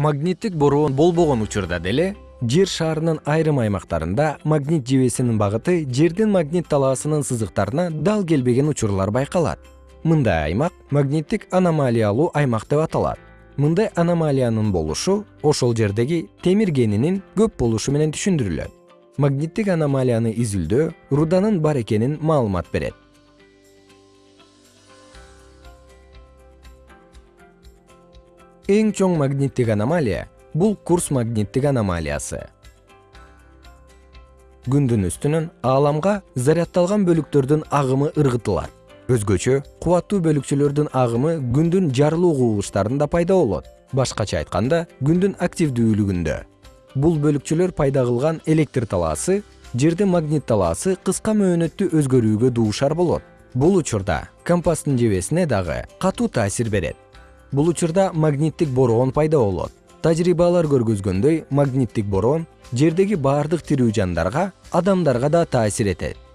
магниттик бороон болбогон учурда деле жер шарынын айрым аймактарында магнит жебесинин багыты жердин магнит талаасынын сызыктарына дал келбеген учурлар байкалат. Мындай аймак магниттик аномалиялуу аймак деп аталат. Мындай аномалиянын болушу ошол жердеги темир кенинин көп болушу менен түшүндүрүлөт. Магниттик аномалияны изилдөө руданын бар экенин маалымат берет эң чоң магниттик аномалия бул курс магниттик аномалиясы. Күндүн үстүнөн ааламга заряддалган бөлүктөрдүн агымы ыргытылат. Өзгөчө кубаттуу бөлүкчөлөрдүн агымы күндүн жарылуу кубулуштарында пайда болот. Башкача айтканда күндүн активдүүлүгүндө бул бөлүкчөлөр пайда кылган электр талаасы жердин магнит талаасы кыска мөөнөттүү өзгөрүүгө дуушар болот. Бул учурда компастын жебесине дагы катуу таасир берет бул учурда магниттик бороон пайда болот. Тажрыйбалар көргөзгөндөй магниттик бороон жердеги баардык тирүү жандарга адамдарга да таасир этет